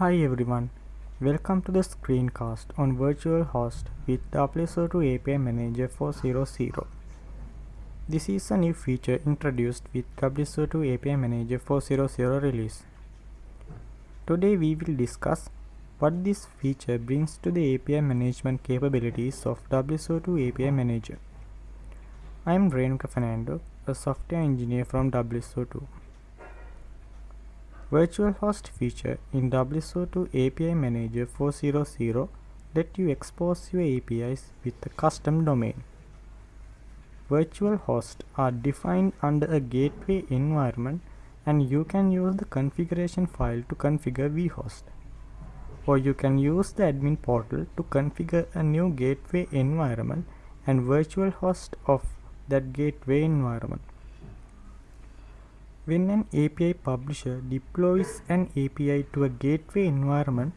Hi everyone, welcome to the screencast on Virtual Host with WSO2 API Manager 4.0.0. This is a new feature introduced with WSO2 API Manager 4.0.0 release. Today we will discuss what this feature brings to the API management capabilities of WSO2 API Manager. I am Renuka Fernando, a software engineer from WSO2. Virtual host feature in WSO2 API Manager 4.0.0 let you expose your APIs with a custom domain. Virtual hosts are defined under a gateway environment and you can use the configuration file to configure vhost. Or you can use the admin portal to configure a new gateway environment and virtual host of that gateway environment. When an API publisher deploys an API to a gateway environment,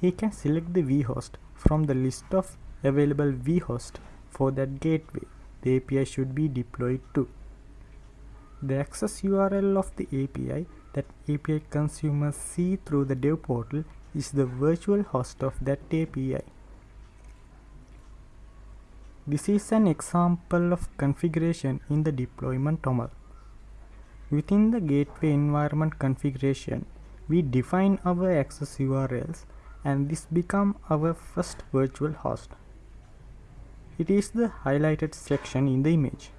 he can select the vhost from the list of available vhosts for that gateway the API should be deployed to. The access URL of the API that API consumers see through the dev portal is the virtual host of that API. This is an example of configuration in the deployment toml. Within the gateway environment configuration, we define our access URLs and this become our first virtual host. It is the highlighted section in the image.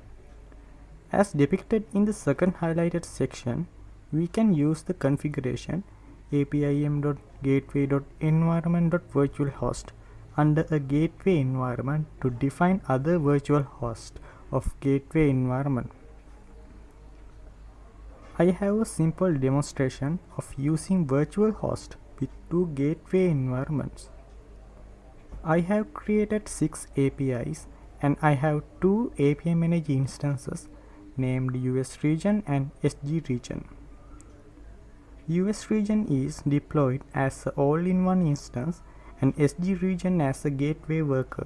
As depicted in the second highlighted section, we can use the configuration apim.gateway.environment.virtualhost under a gateway environment to define other virtual hosts of gateway environment. I have a simple demonstration of using virtual host with two gateway environments. I have created 6 APIs and I have two API Manager instances named US region and SG region. US region is deployed as an all-in-one instance and SG region as a gateway worker.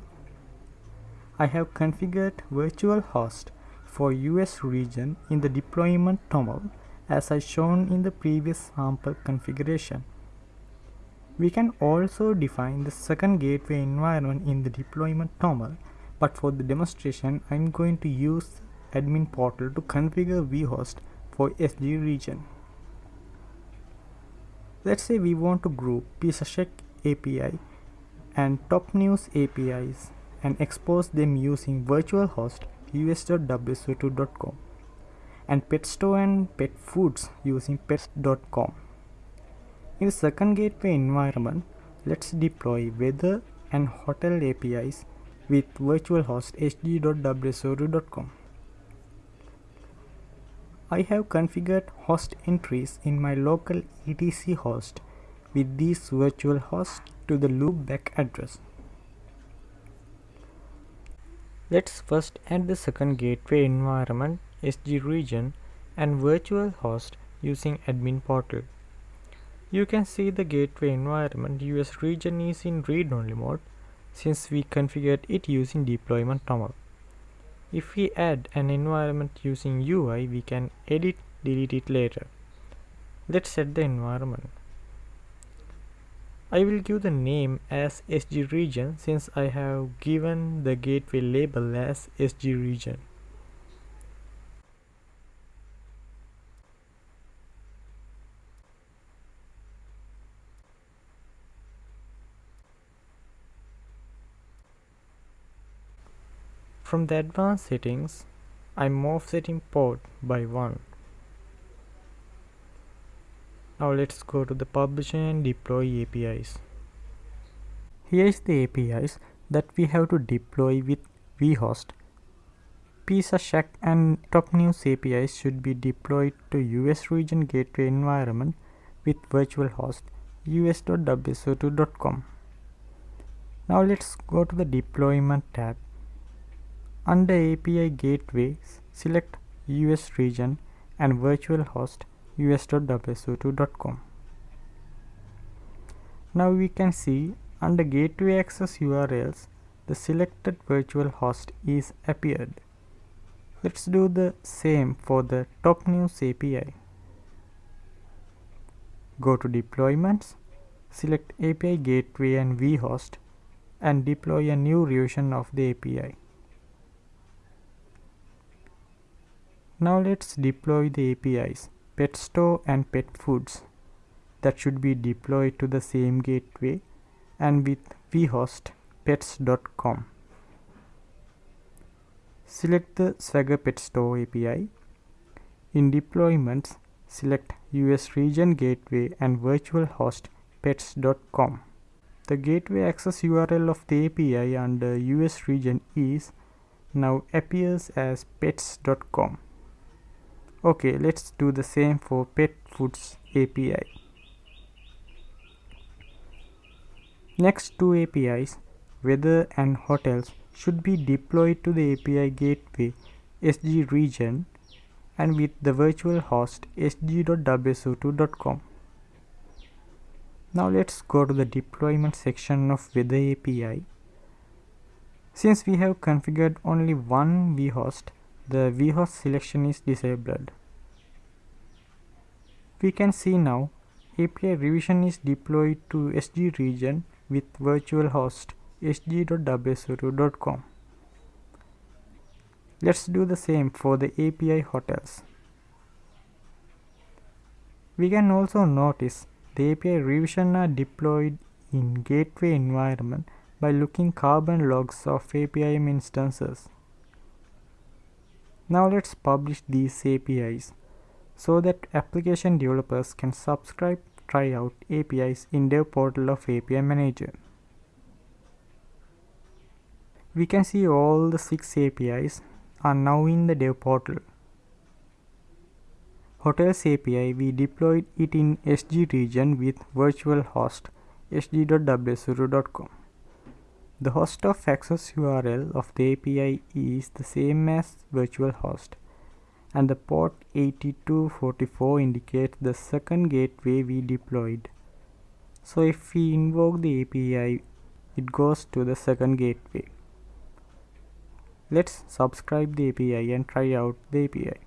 I have configured virtual host for US region in the deployment toml as I shown in the previous sample configuration. We can also define the second gateway environment in the deployment toml, but for the demonstration I'm going to use admin portal to configure vhost for SG region. Let's say we want to group PizzaShack API and Top News APIs and expose them using virtual host us.wso2.com and pet store and pet foods using pets.com. In the second gateway environment, let's deploy weather and hotel APIs with virtual host sg.wso2.com. I have configured host entries in my local etc host with these virtual hosts to the loopback address. Let's first add the second gateway environment SG region and virtual host using admin portal. You can see the gateway environment US region is in read-only mode since we configured it using deployment toml. If we add an environment using UI, we can edit delete it later. Let's set the environment. I will give the name as SG region since I have given the gateway label as SG region. From the advanced settings, I'm offsetting port by 1. Now let's go to the publish and deploy APIs. Here is the APIs that we have to deploy with vhost. PizzaShack and Top News APIs should be deployed to US region gateway environment with virtual host us.wso2.com. Now let's go to the deployment tab under API Gateways, select US region and virtual host us.wso2.com. Now we can see under gateway access URLs, the selected virtual host is appeared. Let's do the same for the top news API. Go to deployments, select API Gateway and vhost and deploy a new revision of the API. Now let's deploy the APIs pet store and pet foods that should be deployed to the same gateway and with vhost pets.com. Select the Swagger Pet Store API. In deployments, select US region gateway and virtual host pets.com. The gateway access URL of the API under US region is now appears as pets.com. Okay, let's do the same for pet foods API. Next two APIs, weather and hotels, should be deployed to the API gateway SG region and with the virtual host sg.wso2.com. Now let's go to the deployment section of Weather API. Since we have configured only one vhost, the vhost selection is disabled. We can see now API revision is deployed to SG region with virtual host sg.wso2.com. Let's do the same for the API hotels. We can also notice the API revision are deployed in gateway environment by looking carbon logs of APIM instances. Now let's publish these APIs so that application developers can subscribe try out APIs in dev portal of API Manager. We can see all the six APIs are now in the dev portal. Hotels API, we deployed it in SG region with virtual host sg.wso2.com. The host of access URL of the API is the same as virtual host and the port 8244 indicates the second gateway we deployed. So if we invoke the API, it goes to the second gateway. Let's subscribe the API and try out the API.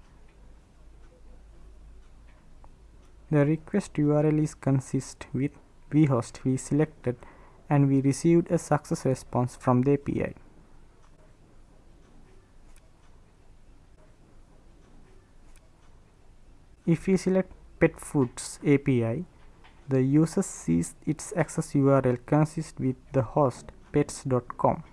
The request URL is consist with vhost we selected and we received a success response from the API. If we select pet foods API, the user sees its access URL consists with the host pets.com.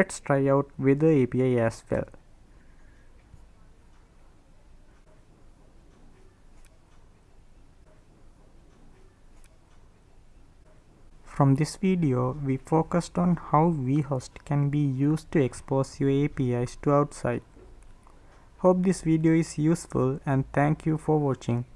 Let's try out with the API as well. From this video, we focused on how vhost can be used to expose your APIs to outside. Hope this video is useful and thank you for watching.